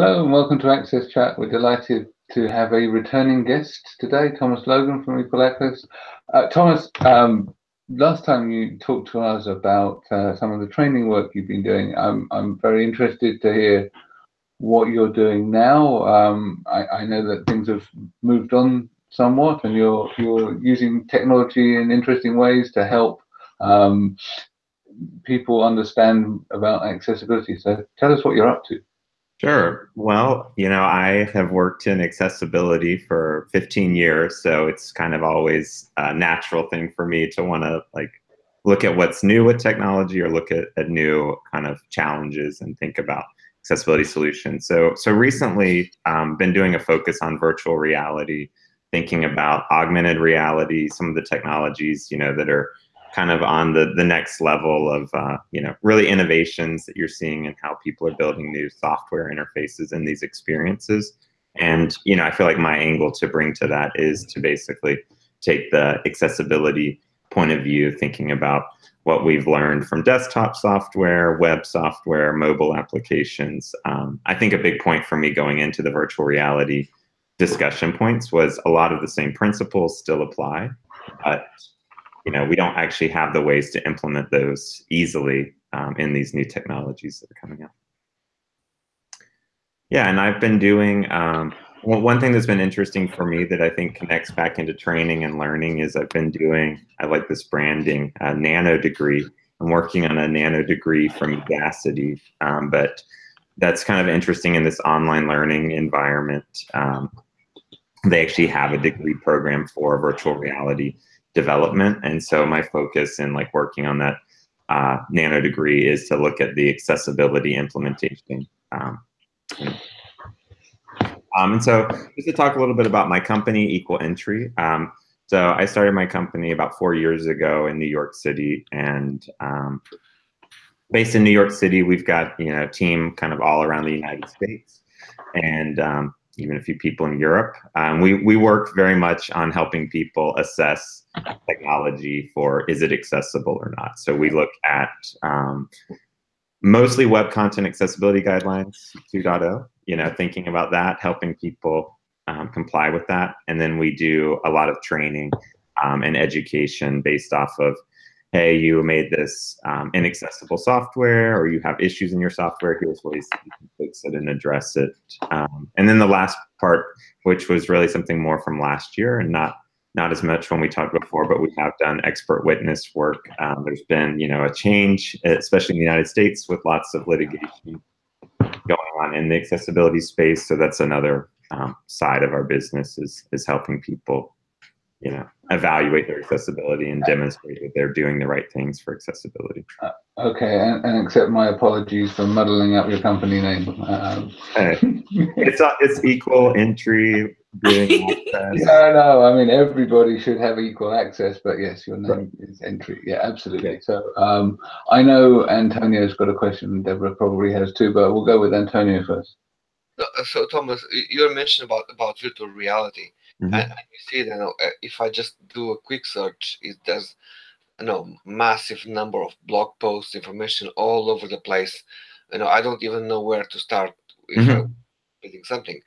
Hello and welcome to Access Chat. We're delighted to have a returning guest today, Thomas Logan from Equal Access. Uh, Thomas, um, last time you talked to us about uh, some of the training work you've been doing. I'm, I'm very interested to hear what you're doing now. Um, I, I, know that things have moved on somewhat and you're, you're using technology in interesting ways to help um, people understand about accessibility. So tell us what you're up to. Sure. Well, you know, I have worked in accessibility for 15 years, so it's kind of always a natural thing for me to want to like look at what's new with technology or look at, at new kind of challenges and think about accessibility solutions. So, so recently, um, been doing a focus on virtual reality, thinking about augmented reality, some of the technologies, you know, that are kind of on the, the next level of, uh, you know, really innovations that you're seeing and how people are building new software interfaces in these experiences. And, you know, I feel like my angle to bring to that is to basically take the accessibility point of view, thinking about what we've learned from desktop software, web software, mobile applications. Um, I think a big point for me going into the virtual reality discussion points was a lot of the same principles still apply, but you know, we don't actually have the ways to implement those easily um, in these new technologies that are coming out. Yeah, and I've been doing, um, one thing that's been interesting for me that I think connects back into training and learning is I've been doing, I like this branding, a nano degree. I'm working on a nano degree from Udacity, um, but that's kind of interesting in this online learning environment. Um, they actually have a degree program for virtual reality development. And so my focus in like working on that uh, nano degree is to look at the accessibility implementation. Um, um, and so just to talk a little bit about my company, Equal Entry. Um, so I started my company about four years ago in New York City and um, based in New York City, we've got, you know, a team kind of all around the United States. And um, even a few people in Europe. Um, we, we work very much on helping people assess technology for is it accessible or not. So we look at um, mostly web content accessibility guidelines 2.0, you know, thinking about that, helping people um, comply with that. And then we do a lot of training um, and education based off of hey, you made this um, inaccessible software or you have issues in your software, here's ways you can fix it and address it. Um, and then the last part, which was really something more from last year and not not as much when we talked before, but we have done expert witness work. Um, there's been, you know, a change, especially in the United States with lots of litigation going on in the accessibility space. So that's another um, side of our business is, is helping people you know, evaluate their accessibility and demonstrate that they're doing the right things for accessibility. Uh, okay, and, and, accept my apologies for muddling up your company name. Um. it's uh, it's equal entry. no, no. I mean, everybody should have equal access, but yes, your name right. is entry. Yeah, absolutely. Okay. So um, I know Antonio's got a question. Deborah probably has too, but we'll go with Antonio first. So, Thomas, you mentioned about about virtual reality. Mm-hmm. And, you see that you know, uh, if I just do a quick search, it does you know massive number of blog posts, information all over the place. You know, I don't even know where to start if mm-hmm. I'm building something.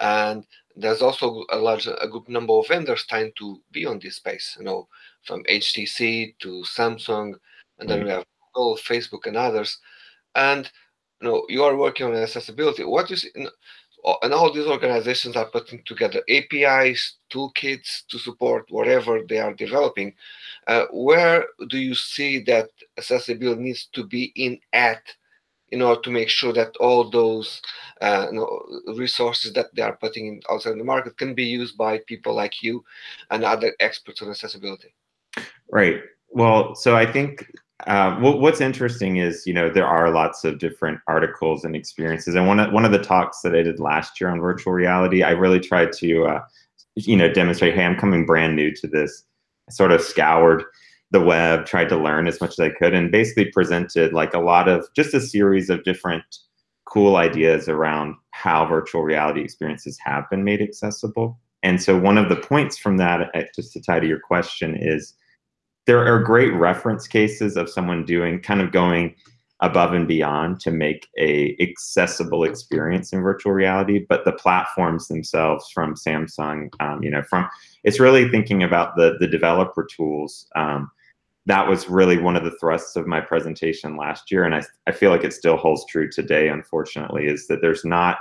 And there's also a large a good number of vendors trying to be on this space, you know, from HTC to Samsung, and then mm-hmm. we have Google, Facebook, and others. And you know, you are working on accessibility. What is you know, and all these organizations are putting together APIs, toolkits to support whatever they are developing. Uh, where do you see that accessibility needs to be in at in order to make sure that all those uh, you know, resources that they are putting in outside the market can be used by people like you and other experts on accessibility? Right. Well, so I think uh, what's interesting is, you know, there are lots of different articles and experiences. And one of, one of the talks that I did last year on virtual reality, I really tried to, uh, you know, demonstrate, hey, I'm coming brand new to this. I sort of scoured the web, tried to learn as much as I could, and basically presented like a lot of just a series of different cool ideas around how virtual reality experiences have been made accessible. And so one of the points from that, uh, just to tie to your question, is there are great reference cases of someone doing kind of going above and beyond to make a accessible experience in virtual reality but the platforms themselves from samsung um, you know from it's really thinking about the the developer tools. Um, that was really one of the thrusts of my presentation last year and I, I feel like it still holds true today unfortunately is that there's not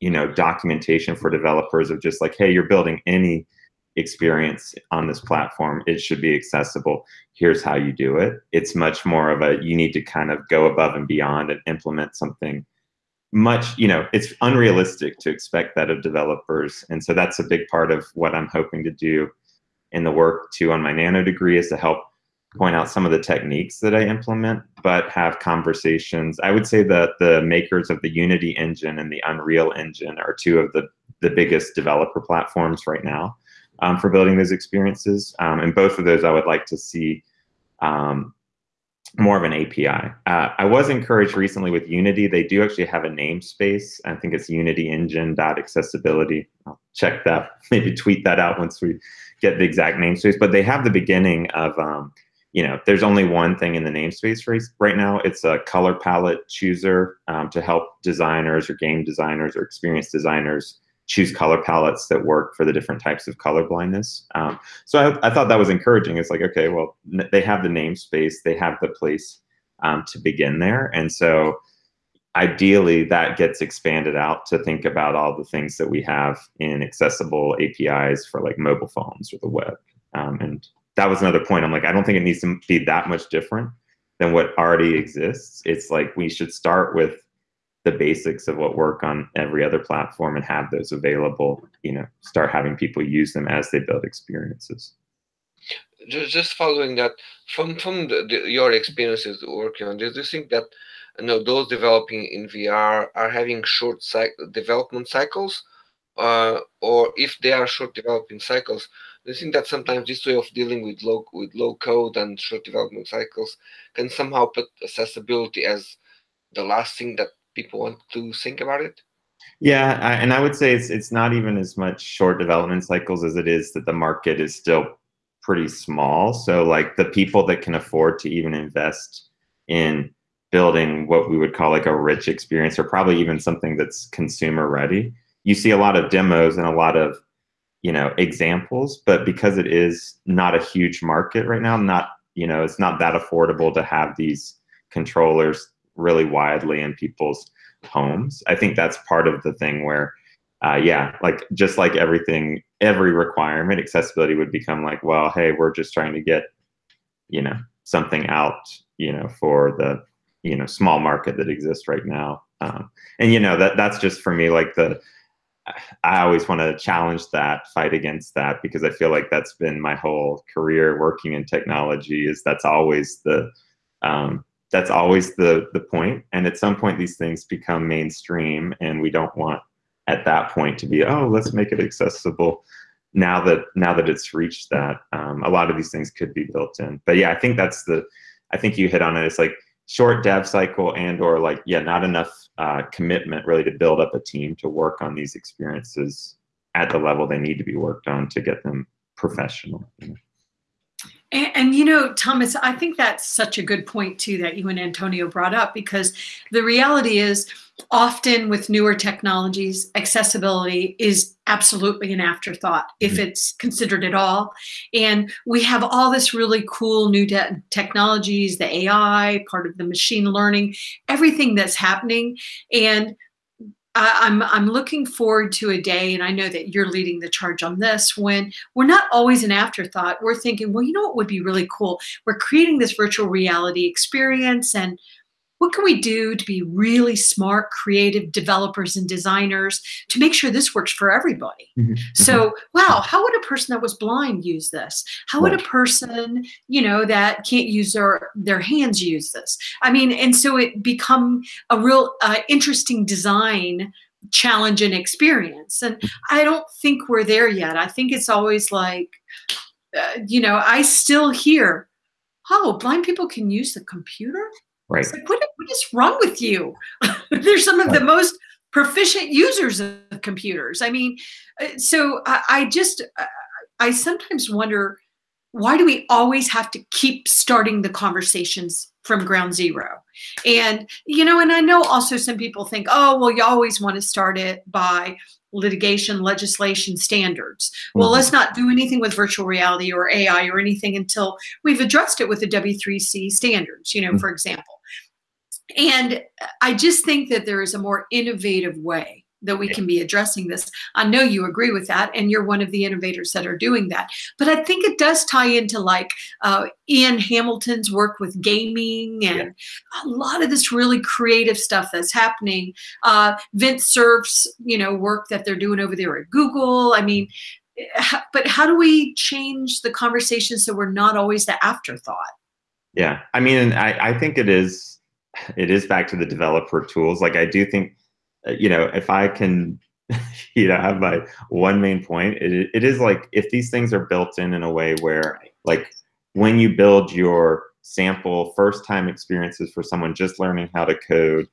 you know documentation for developers of just like hey you're building any experience on this platform it should be accessible. Here's how you do it. It's much more of a you need to kind of go above and beyond and implement something much you know it's unrealistic to expect that of developers. And so that's a big part of what i'm hoping to do in the work too on my nano degree is to help point out some of the techniques that I implement, but have conversations. I would say that the makers of the Unity engine and the Unreal engine are two of the, the biggest developer platforms right now um, for building those experiences. Um, and both of those I would like to see um, more of an API. Uh, I was encouraged recently with Unity. They do actually have a namespace. I think it's unityengine.accessibility. I'll check that, maybe tweet that out once we get the exact namespace. But they have the beginning of um, you know, there's only one thing in the namespace right now. It's a color palette chooser um, to help designers or game designers or experienced designers choose color palettes that work for the different types of color blindness. Um, so I, I, thought that was encouraging. It's like, okay, well, they have the namespace, they have the place um, to begin there. And so ideally that gets expanded out to think about all the things that we have in accessible APIs for like mobile phones or the web. Um, and that was another point. I'm like, I don't think it needs to be that much different than what already exists. It's like we should start with the basics of what work on every other platform and have those available, you know, start having people use them as they build experiences. Just following that, from from the, the, your experiences working on this, do you think that you know those developing in VR are having short development cycles, uh, or if they are short developing cycles, I think that sometimes this way of dealing with low with low code and short development cycles can somehow put accessibility as the last thing that people want to think about it. Yeah, I, and I would say it's it's not even as much short development cycles as it is that the market is still pretty small. So like the people that can afford to even invest in building what we would call like a rich experience or probably even something that's consumer ready. You see a lot of demos and a lot of you know examples but because it is not a huge market right now not you know it's not that affordable to have these controllers really widely in people's homes i think that's part of the thing where uh, yeah like just like everything every requirement accessibility would become like well hey we're just trying to get you know something out you know for the you know small market that exists right now um, and you know that that's just for me like the I always want to challenge that, fight against that, because I feel like that's been my whole career working in technology. Is that's always the um, that's always the the point. And at some point, these things become mainstream, and we don't want at that point to be oh, let's make it accessible. Now that now that it's reached that, um, a lot of these things could be built in. But yeah, I think that's the I think you hit on it. It's like short dev cycle and or like yeah not enough uh, commitment really to build up a team to work on these experiences at the level they need to be worked on to get them professional and, and, you know, Thomas, I think that's such a good point too that you and Antonio brought up because the reality is often with newer technologies, accessibility is absolutely an afterthought if mm-hmm. it's considered at all. And we have all this really cool new technologies, the AI, part of the machine learning, everything that's happening. And I, am I'm looking forward to a day, and I know that you're leading the charge on this. When we're not always an afterthought, we're thinking, well, you know what would be really cool? We're creating this virtual reality experience, and what can we do to be really smart, creative developers and designers to make sure this works for everybody? Mm-hmm. So, mm-hmm. wow, how would a person that was blind use this? How would a person, you know, that can't use their their hands use this? I mean, and so it become a real uh, interesting design challenge and experience. And. I don't think we're there yet. I think it's always like, uh, you know, I still hear, oh, blind people can use the computer. Right. Like, what, what is wrong with you? They're some of right. the most proficient users of computers. I mean, uh, so I, I just, I sometimes wonder why do we always have to keep starting the conversations from ground zero. And, you know, and I know also some people think, oh, well, you always want to start it by litigation, legislation, standards. Well, Mhm. let's not do anything with virtual reality or AI or anything until we've addressed it with the W3C standards, you know, Mhm. for example. And I just think that there is a more innovative way that we can be addressing this. I know you agree with that, and you're one of the innovators that are doing that. But I think it does tie into like uh, Ian Hamilton's work with gaming and a lot of this really creative stuff that's happening. Uh, Vint Cerf's, you know, work that they're doing over there at Google. I mean, but how do we change the conversation so we're not always the afterthought? Yeah, I mean, I, I think it is, it is back to the developer tools. Like I do think, Uh, you know, if I can, you know, have my one main point, it, it is like if these things are built in in a way where, like, when you build your sample first time experiences for someone just learning how to code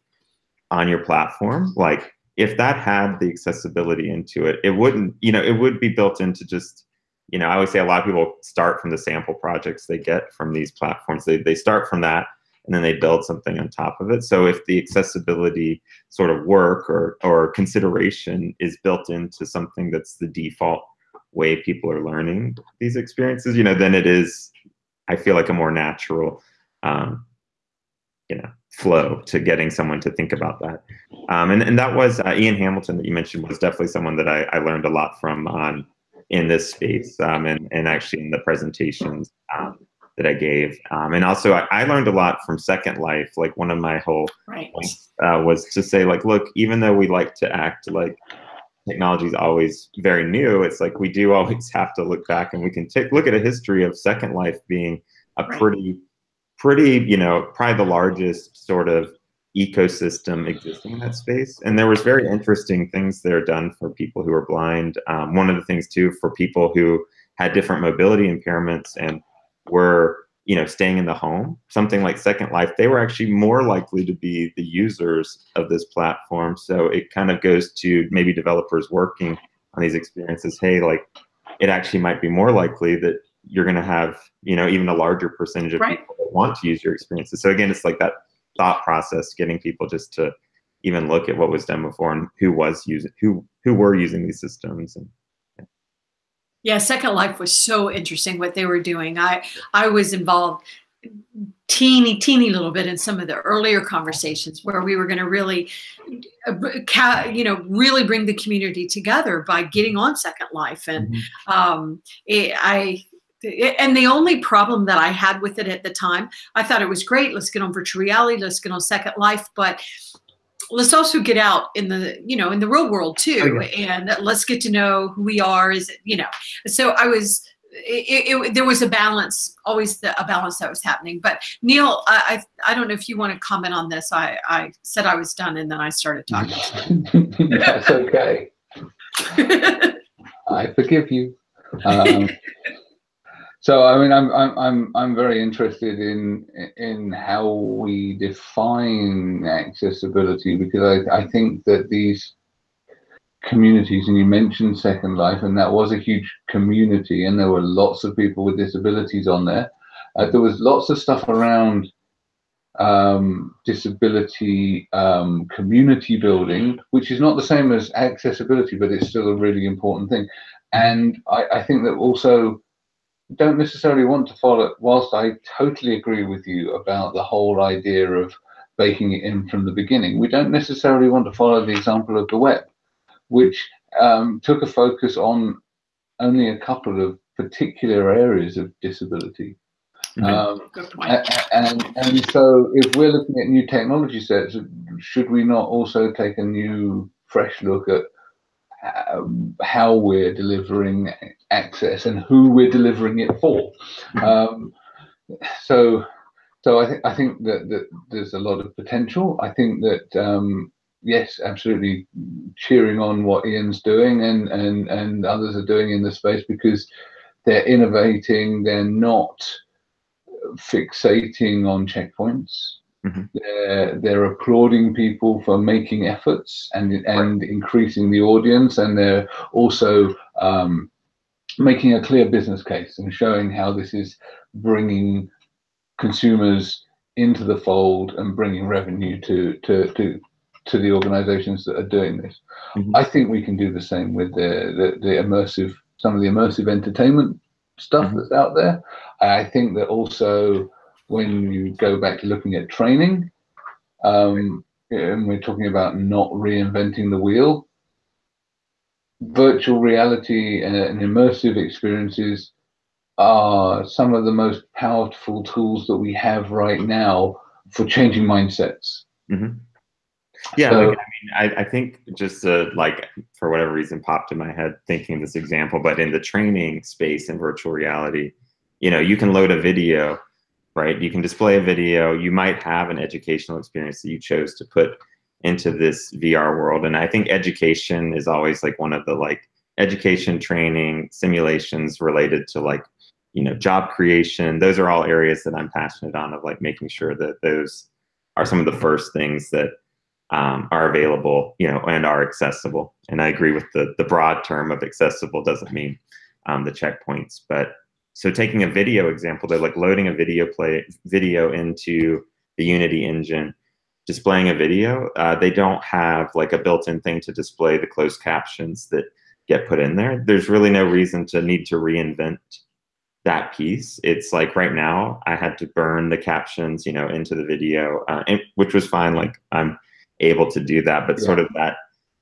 on your platform, like if that had the accessibility into it, it wouldn't, you know, it would be built into just you know, I always say a lot of people start from the sample projects they get from these platforms. They, they start from that and then they build something on top of it. So if the accessibility sort of work or, or consideration is built into something that's the default way people are learning these experiences, you know, then it is, I feel like a more natural, um, you know, flow to getting someone to think about that. Um, and, and that was uh, Ian Hamilton that you mentioned was definitely someone that I, I learned a lot from on in this space um, and, and actually in the presentations um, that I gave. Um, and also I, I learned a lot from Second Life. Like one of my whole Right. points uh, was to say like, look, even though we like to act like technology is always very new, it's like we do always have to look back and we can take look at a history of Second Life being a Right. pretty, pretty, you know, probably the largest sort of ecosystem existing in that space. And there was very interesting things there done for people who are blind. Um, one of the things too for people who had different mobility impairments and were you know staying in the home something like second life they were actually more likely to be the users of this platform so it kind of goes to maybe developers working on these experiences hey like it actually might be more likely that you're going to have you know even a larger percentage of Right. people that want to use your experiences so again it's like that thought process getting people just to even look at what was done before and who was using who who were using these systems and Yeah, Second Life was so interesting what they were doing. I I was involved teeny teeny little bit in some of the earlier conversations where we were going to really uh, you know really bring the community together by getting on Second Life and um it, I and the only problem that I had with it at the time, I thought it was great. Let's get on virtual reality. Let's get on Second Life, but let's also get out in the you know in the real world too, Oh, and let's get to know who we are. Is it you know? So I was. It, it, it- there was a balance, always the, a balance that was happening. But Neil, I, I I don't know if you want to comment on this. I I said I was done, and then I started talking. That's okay. I forgive you. Um, so I mean, I'm I'm I'm I'm very interested in in how we define accessibility because I I think that these communities and you mentioned Second Life and that was a huge community and there were lots of people with disabilities on there. Uh, there was lots of stuff around um, disability um, community building, which is not the same as accessibility, but it's still a really important thing. And I, I think that also don't necessarily want to follow, whilst I totally agree with you about the whole idea of baking it in from the beginning, we don't necessarily want to follow the example of the web, which um, took a focus on only a couple of particular areas of disability. Um, Good point. a- and and so if we're looking at new technology sets, should we not also take a new, fresh look at um, how we're delivering access and who we're delivering it for? Um, so, so I think I think that, that there's a lot of potential. I think that um, yes, absolutely, cheering on what Ian's doing and and and others are doing in the space because they're innovating. They're not fixating on checkpoints. Mhm. They're, they're applauding people for making efforts and and increasing the audience, and they're also um, making a clear business case and showing how this is bringing consumers into the fold and bringing revenue to to to to the organizations that are doing this. Mm-hmm. I think we can do the same with the, the, the immersive, some of the immersive entertainment stuff mm-hmm. that's out there. I think that also when you go back to looking at training, um, and we're talking about not reinventing the wheel, virtual reality and, immersive experiences are some of the most powerful tools that we have right now for changing mindsets. Mm-hmm. Yeah, so, like, I mean, I, I think just uh, like for whatever reason popped in my head thinking this example, but in the training space in virtual reality, you know, you can load a video, right? You can display a video. You might have an educational experience that you chose to put into this VR world, and I think education is always like one of the like education training simulations related to like you know job creation. Those are all areas that I'm passionate on of like making sure that those are some of the first things that um, are available, you know, and are accessible. And I agree with the the broad term of accessible doesn't mean um, the checkpoints, but so taking a video example, they're like loading a video play video into the Unity engine, displaying a video. Uh, they don't have like a built-in thing to display the closed captions that get put in there. There's really no reason to need to reinvent that piece. It's like right now I had to burn the captions, you know, into the video, uh, and, which was fine. Like I'm able to do that, but yeah. sort of that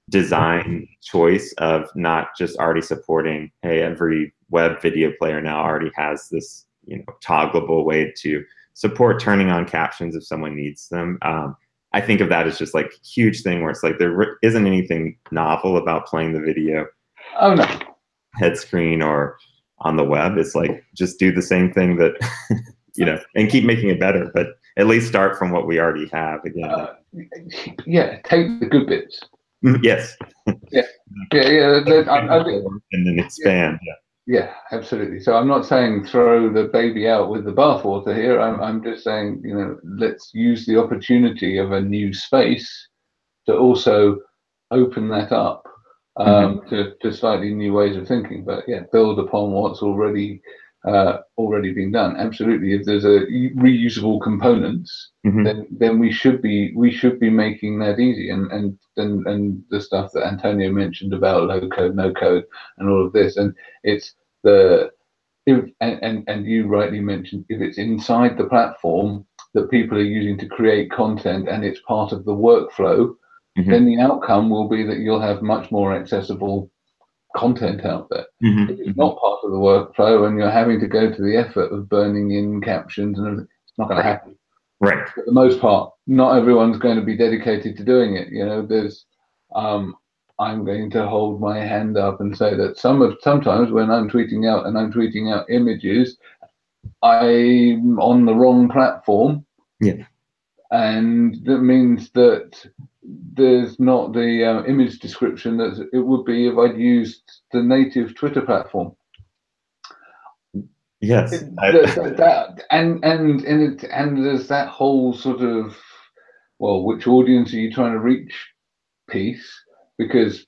design choice of not just already supporting, hey, every web video player now already has this, you know, toggleable way to support turning on captions if someone needs them. Um, I think of that as just like huge thing where it's like there isn't anything novel about playing the video. Oh no. Head screen or on the web. It's like just do the same thing that you know and keep making it better. But at least start from what we already have again. Uh, yeah, take the good bits. Mm, yes. yeah, yeah, yeah. Then, I, I, and then expand. Yeah. yeah. Absolutely. So I'm not saying throw the baby out with the bathwater here. I'm, I'm just saying, you know, let's use the opportunity of a new space to also open that up um, mm-hmm. to, to slightly new ways of thinking. But yeah, build upon what's already uh, already been done. Absolutely, if there's a reusable components, mm-hmm. then then we should be we should be making that easy. And and and and the stuff that Antonio mentioned about low code, no code, and all of this, and it's the if, and, and and you rightly mentioned if it's inside the platform that people are using to create content and it's part of the workflow, mm-hmm. then the outcome will be that you'll have much more accessible content out there. Mm-hmm. If it's not part of the workflow and you're having to go to the effort of burning in captions and it's not going to happen. Right. For the most part, not everyone's going to be dedicated to doing it. You know, there's, um, I'm going to hold my hand up and say that some of sometimes when I'm tweeting out and I'm tweeting out images, I'm on the wrong platform. Yeah. And that means that there's not the uh, image description that it would be if I'd used the native Twitter platform. Yes, that, that, and and and it, and there's that whole sort of well, which audience are you trying to reach? Piece because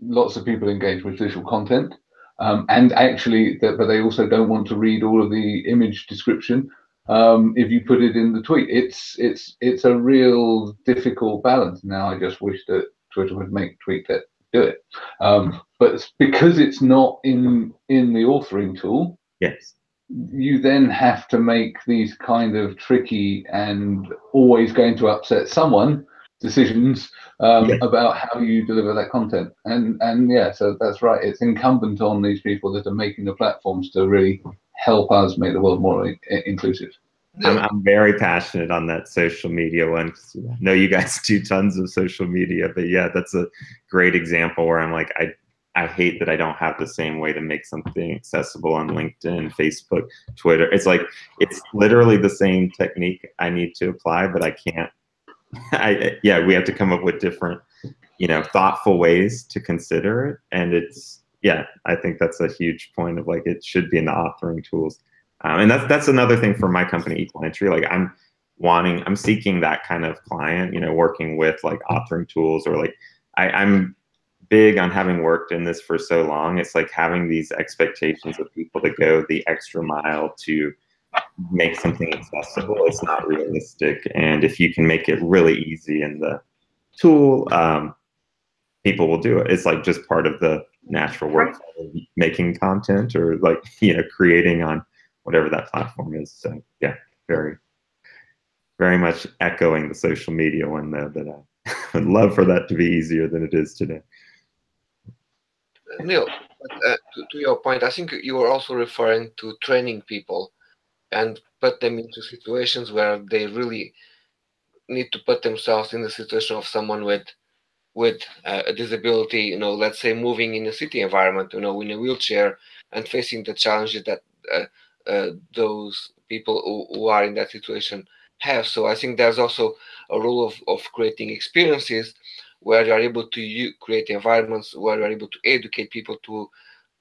lots of people engage with visual content, um, and actually, that, but they also don't want to read all of the image description um, if you put it in the tweet. It's it's it's a real difficult balance. Now I just wish that Twitter would make tweet that do it, um, but because it's not in in the authoring tool. Yes. You then have to make these kind of tricky and always going to upset someone decisions um, yeah. about how you deliver that content. And and yeah, so that's right. It's incumbent on these people that are making the platforms to really help us make the world more inclusive. I'm, I'm very passionate on that social media one. I know you guys do tons of social media, but yeah, that's a great example where I'm like, I, I hate that I don't have the same way to make something accessible on LinkedIn, Facebook, Twitter. It's like, it's literally the same technique I need to apply, but I can't. I, yeah, we have to come up with different, you know, thoughtful ways to consider it. And it's, yeah, I think that's a huge point of like it should be in the authoring tools. Um, and that's that's another thing for my company, Equal Entry. Like I'm wanting, I'm seeking that kind of client, you know, working with like authoring tools or like I, I'm big on having worked in this for so long. It's like having these expectations of people to go the extra mile to make something accessible, it's not realistic. And if you can make it really easy in the tool, um, people will do it. It's like just part of the natural work of making content or like, you know, creating on whatever that platform is. So yeah, very, very much echoing the social media one there that I would love for that to be easier than it is today. Neil, uh, to, to, your point, I think you were also referring to training people and put them into situations where they really need to put themselves in the situation of someone with with uh, a disability, you know, let's say moving in a city environment, you know, in a wheelchair and facing the challenges that uh, uh, those people who, who, are in that situation have. So I think there's also a role of, of creating experiences where you are able to create environments where you are able to educate people to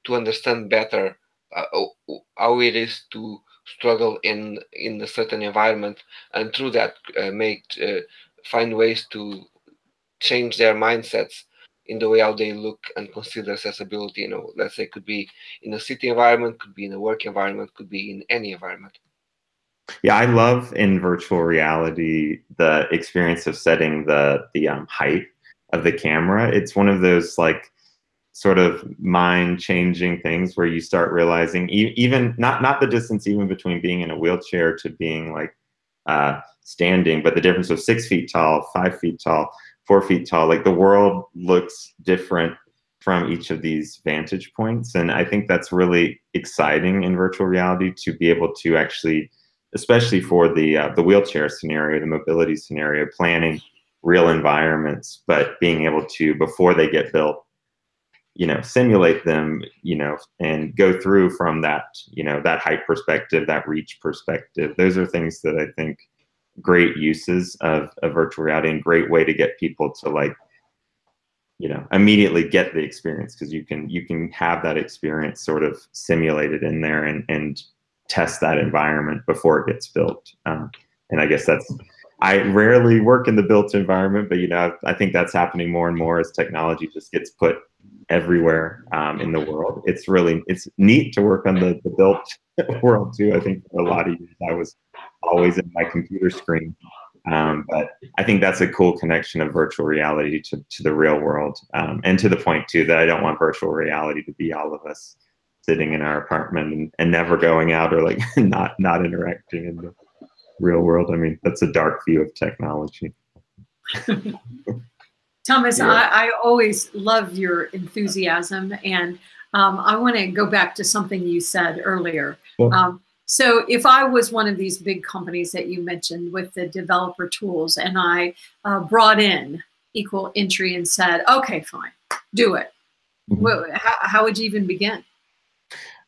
to understand better uh, how it is to struggle in in a certain environment and through that uh, make uh, find ways to change their mindsets in the way how they look and consider accessibility you know let's say could be in a city environment could be in a work environment could be in any environment. Yeah i love in virtual reality the experience of setting the the um, height of the camera. It's one of those like sort of mind changing things where you start realizing e even not not the distance even between being in a wheelchair to being like uh, standing but the difference of six feet tall five feet tall four feet tall. Like the world looks different from each of these vantage points. And I think that's really exciting in virtual reality to be able to actually, especially for the, uh, the wheelchair scenario, the mobility scenario, planning real environments, but being able to, before they get built, you know, simulate them, you know, and go through from that, you know, that height perspective, that reach perspective. Those are things that I think great uses of, virtual reality and great way to get people to like you know immediately get the experience because you can you can have that experience sort of simulated in there and and test that environment before it gets built. Um, and i guess that's i rarely work in the built environment but you know i think that's happening more and more as technology just gets put everywhere um, in the world. It's really it's neat to work on the, the built world too. I think for a lot of years i was always in my computer screen. Um, but I think that's a cool connection of virtual reality to, to the real world. Um, and to the point too, that I don't want virtual reality to be all of us sitting in our apartment and, and never going out or like not, not interacting in the real world. I mean, that's a dark view of technology. Thomas, yeah. I, I, always love your enthusiasm. And um, I want to go back to something you said earlier. Um, so if I was one of these big companies that you mentioned with the developer tools and I uh, brought in equal entry and said, okay, fine, do it. Mm-hmm. How, how, would you even begin?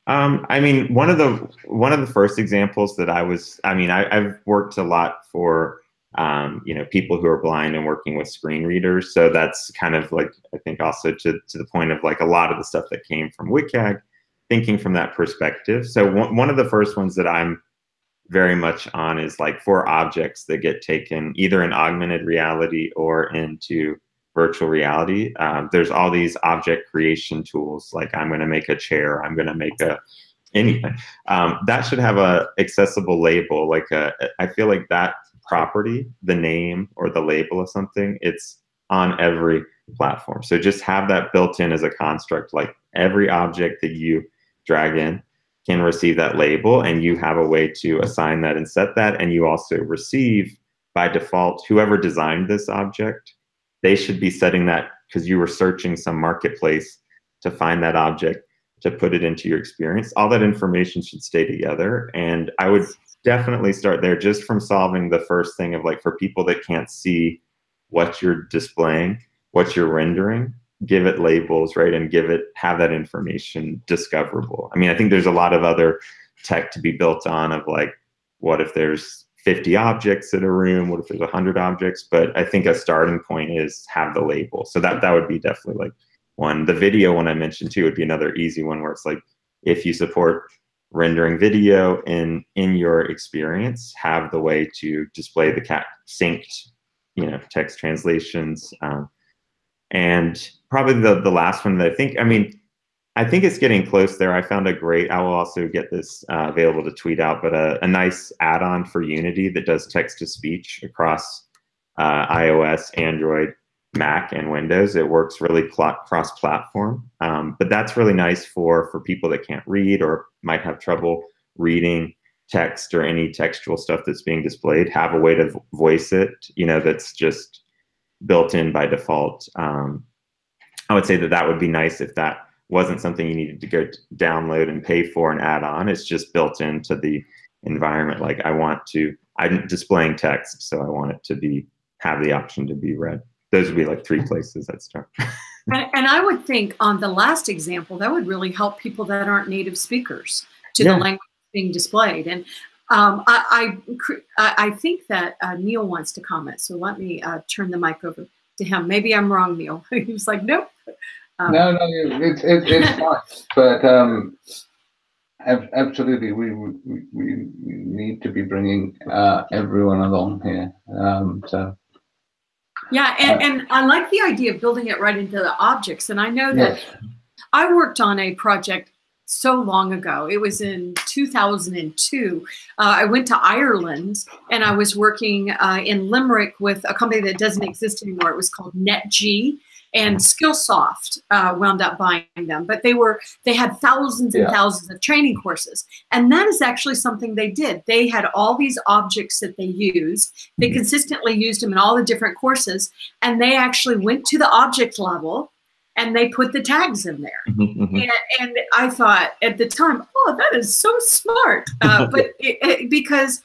Um, I mean, one of the one of the first examples that I was, I mean, I, have worked a lot for um, you know people who are blind and working with screen readers, so that's kind of like I think also to to the point of like a lot of the stuff that came from WCAG thinking from that perspective. So one, of the first ones that I'm very much on is like for objects that get taken either in augmented reality or into virtual reality. Um, there's all these object creation tools, like I'm going to make a chair, I'm going to make a anything. Um, that should have a accessible label. Like a, I feel like that property, the name or the label of something, it's on every platform. So just have that built in as a construct. Like every object that you drag in can receive that label and you have a way to assign that and set that and you also receive by default whoever designed this object they should be setting that because you were searching some marketplace to find that object to put it into your experience. All that information should stay together and i would definitely start there just from solving the first thing of like for people that can't see what you're displaying what you're rendering give it labels, right, and give it have that information discoverable. I mean, I think there's a lot of other tech to be built on of like, what if there's 50 objects in a room? What if there's 100 objects? But I think a starting point is have the label. So that that would be definitely like one. The video one I mentioned too would be another easy one where it's like if you support rendering video in in your experience, have the way to display the cat synced, you know, text translations. Um, and probably the, the last one that I think, I mean, I think it's getting close there. I found a great, I will also get this uh, available to tweet out, but a, a nice add-on for Unity that does text-to-speech across uh, iOS, Android, Mac, and Windows. It works really cross-platform, um, but that's really nice for, for people that can't read or might have trouble reading text or any textual stuff that's being displayed, have a way to voice it, you know, that's just built in by default. Um, I would say that that would be nice if that wasn't something you needed to go download and pay for and add on. It's just built into the environment. Like I want to, I'm displaying text, so I want it to be have the option to be read. Those would be like three places I'd start. and, and, I would think on the last example, that would really help people that aren't native speakers to yeah. the language being displayed. And um, I, I, I, think that uh, Neil wants to comment, so let me uh, turn the mic over to him. Maybe I'm wrong, Neil. he was like, nope. Um, no, no, it's it, it's fine. But um, absolutely, we, we we need to be bringing uh, everyone along here. Um, so. Yeah, and, and I like the idea of building it right into the objects. And I know that yes. I worked on a project so long ago. It was in 2002. Uh, I went to Ireland and I was working uh, in Limerick with a company that doesn't exist anymore. It was called NetG and Skillsoft uh, wound up buying them. But they were they had thousands and yeah. thousands of training courses, and that is actually something they did. They had all these objects that they used. They mm-hmm. consistently used them in all the different courses, and they actually went to the object level and they put the tags in there. Mm-hmm, mm-hmm. And, and, I thought at the time, oh, that is so smart. Uh, but it, it, because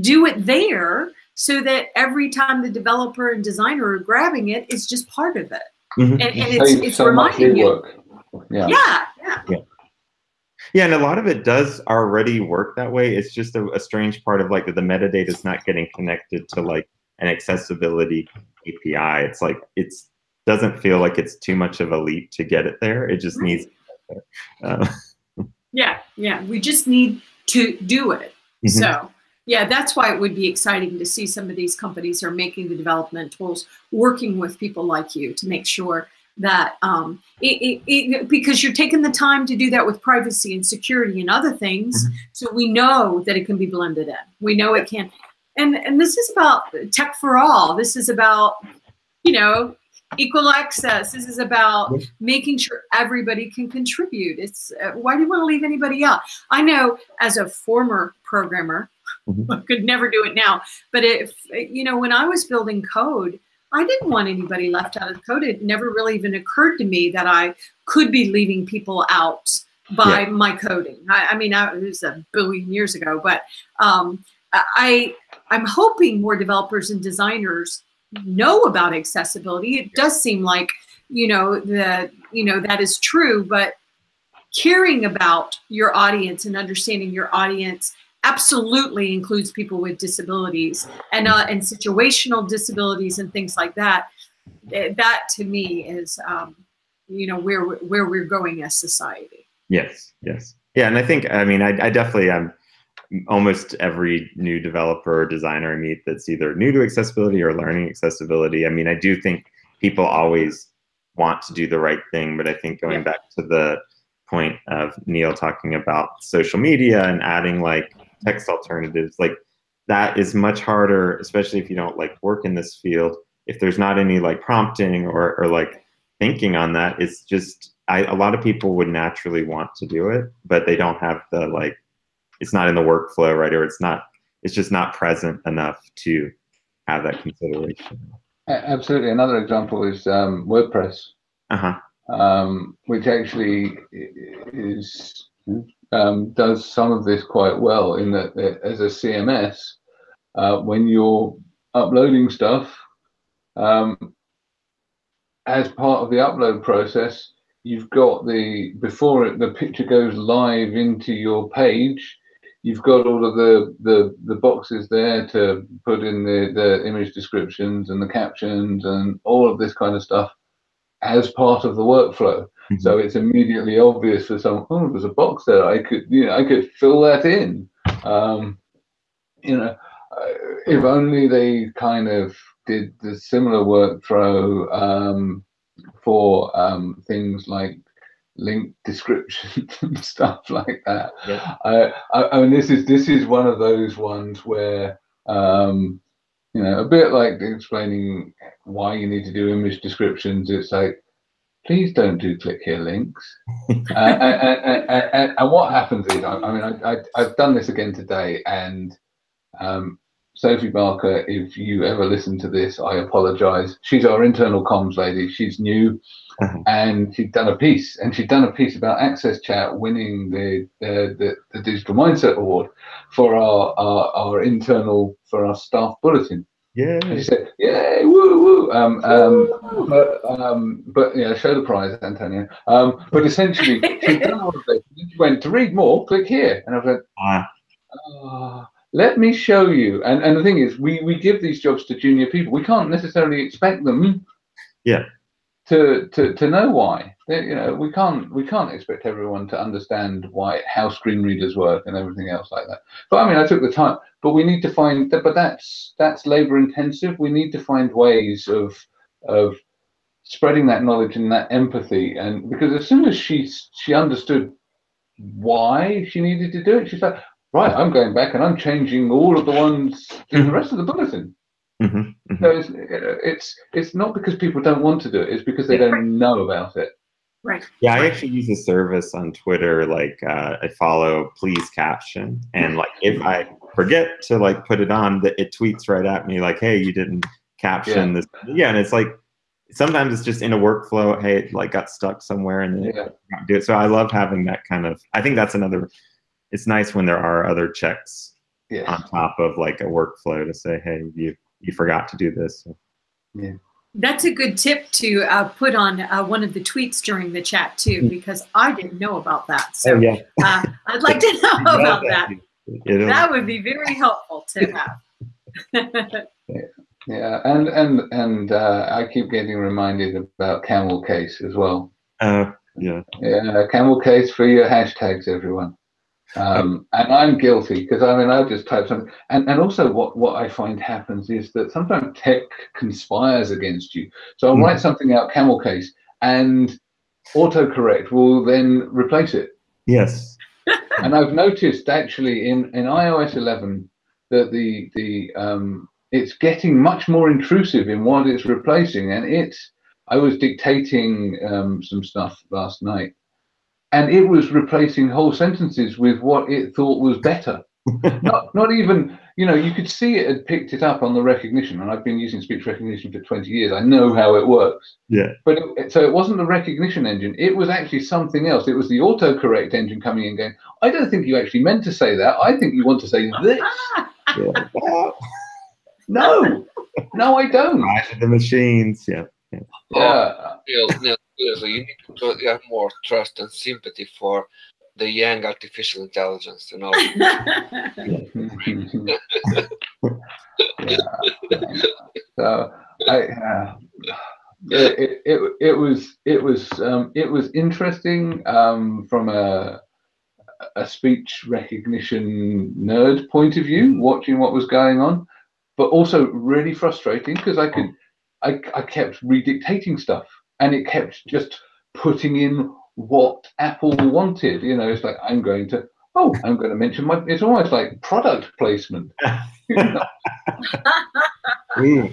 do it there so that every time the developer and designer are grabbing it, it's just part of it. Mm-hmm. And, and it's, it's so reminding you. Yeah. yeah. yeah. Yeah. Yeah, and a lot of it does already work that way. It's just a, a strange part of like the metadata is not getting connected to like an accessibility API. It's like it's doesn't feel like it's too much of a leap to get it there. It just right. needs. Uh, yeah, yeah. We just need to do it. Mm-hmm. So yeah, that's why it would be exciting to see some of these companies are making the development tools, working with people like you to make sure that um, it, it, it, because you're taking the time to do that with privacy and security and other things, mm-hmm. so we know that it can be blended in. We know it can, and and this is about tech for all. This is about you know equal access. This is about making sure everybody can contribute. It's uh, why do you want to leave anybody out? I know as a former programmer, mm-hmm. I could never do it now. But if you know, when I was building code, I didn't want anybody left out of the code. It never really even occurred to me that I could be leaving people out by yeah. my coding. I, I mean, I, it was a billion years ago, but um, I I'm hoping more developers and designers know about accessibility. It does seem like, you know, that, you know, that is true, but caring about your audience and understanding your audience absolutely includes people with disabilities and uh, and situational disabilities and things like that. Eh, that to me is, um, you know, where where we're going as society. Yes, yes, yeah, and I think I mean I, I definitely am. Almost every new developer or designer I meet that's either new to accessibility or learning accessibility. I mean, I do think people always want to do the right thing, but I think going yeah. back to the point of Neil talking about social media and adding like text alternatives, like that is much harder, especially if you don't like work in this field. If there's not any like prompting or, or like thinking on that, it's just I, a lot of people would naturally want to do it, but they don't have the like it's not in the workflow, right? Or it's not, it's just not present enough to have that consideration. Absolutely. Another example is um, WordPress, uh-huh. um, which actually is um, does some of this quite well in that as a CMS, uh, when you're uploading stuff, um, as part of the upload process, you've got the before it, the picture goes live into your page, you've got all of the, the, the boxes there to put in the, the image descriptions and the captions and all of this kind of stuff as part of the workflow. Mm-hmm. So it's immediately obvious for someone, oh, there's a box there. I could, you know, I could fill that in. Um, you know, uh, if only they kind of did the similar workflow um, for um, things like link descriptions and stuff like that. Yeah. Uh, I, I mean, this is this is one of those ones where um, you know, a bit like explaining why you need to do image descriptions. It's like, please don't do click here links. uh, and, and, and, and, what happens is, I, I mean, I, I, have done this again today, and um, Sophie Barker, if you ever listen to this, I apologize. She's our internal comms lady. She's new, and she'd done a piece, and she'd done a piece about AXSChat winning the the, the, the Digital Mindset Award for our, our, our internal for our staff bulletin. Yeah. And she said, "Yay, woo, woo!" Um, um, but um, but yeah, show the prize, Antonio. Um, but essentially, she done all of this. She went to read more. Click here, and I went, ah. oh, let me show you. And and the thing is, we we give these jobs to junior people. We can't necessarily expect them. Yeah. To, to, to know why. You know we can't we can't expect everyone to understand why how screen readers work and everything else like that. But i mean i took the time but we need to find but that's that's labor intensive. We need to find ways of of spreading that knowledge and that empathy. And because as soon as she she understood why she needed to do it she's like right, I'm going back and I'm changing all of the ones in the rest of the bulletin. Mm-hmm, mm-hmm. So it's, it's it's not because people don't want to do it; it's because they don't know about it. Right. Yeah, I actually use a service on Twitter. Like uh, I follow Please Caption, and like if I forget to like put it on, that it tweets right at me like, "Hey, you didn't caption yeah. this." Yeah, and it's like sometimes it's just in a workflow. Hey, it like got stuck somewhere, and yeah. do it. So I love having that kind of. I think that's another it's nice when there are other checks yes. on top of like a workflow to say, hey, you you forgot to do this. Yeah. That's a good tip to uh, put on uh, one of the tweets during the chat too, mm. because I didn't know about that. So oh, yeah. uh, I'd like to know about that. That would be very helpful to have. yeah, and and and uh, I keep getting reminded about camel case as well. Uh, yeah. Yeah, camel case for your hashtags, everyone. Um, and I'm guilty because I mean I just type something, and and also what what I find happens is that sometimes tech conspires against you. So I'll mm. write something out camel case, and autocorrect will then replace it. Yes. and I've noticed actually in in iOS 11 that the the um, it's getting much more intrusive in what it's replacing, and it's I was dictating um, some stuff last night and it was replacing whole sentences with what it thought was better. not, not even, you know, you could see it had picked it up on the recognition, and I've been using speech recognition for 20 years. I know how it works. Yeah. But it, so it wasn't the recognition engine, it was actually something else. It was the autocorrect engine coming in going, I don't think you actually meant to say that. I think you want to say this. yeah. no, no, I don't. The machines, yeah. Yeah. Oh, yeah. yeah so you need to have more trust and sympathy for the young artificial intelligence, you know. yeah. So I, uh, it, it, it was it was um, it was interesting um, from a a speech recognition nerd point of view, watching what was going on, but also really frustrating because I could I, I kept redictating stuff and it kept just putting in what Apple wanted. You know, it's like I'm going to oh, I'm going to mention my. It's almost like product placement. Ooh,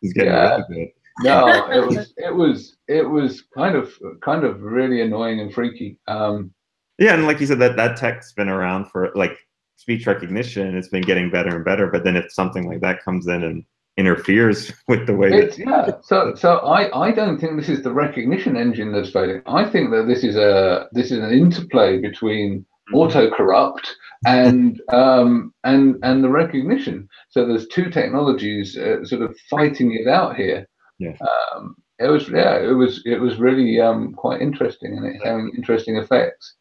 he's getting yeah. no, it was it was it was kind of kind of really annoying and freaky. Um, yeah, and like you said, that that tech's been around for like speech recognition. It's been getting better and better. But then if something like that comes in and interferes with the way it's, yeah so so i i don't think this is the recognition engine that's failing. I think that this is a this is an interplay between mm-hmm. auto corrupt and um and and the recognition. So there's two technologies uh, sort of fighting it out here. Yeah um it was yeah it was it was really um quite interesting and it's having interesting effects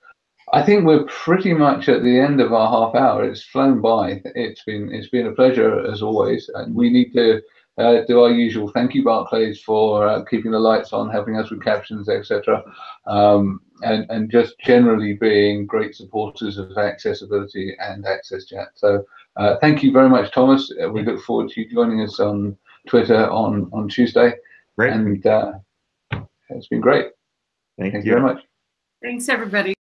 I think we're pretty much at the end of our half hour. It's flown by. It's been it's been a pleasure as always, and we need to uh, do our usual thank you, Barclays, for uh, keeping the lights on, helping us with captions, etc., um, and and just generally being great supporters of accessibility and AXSChat. So uh, thank you very much, Thomas. Uh, we look forward to you joining us on Twitter on on Tuesday. Great. And uh, it's been great. Thank, thank you very much. Thanks, everybody.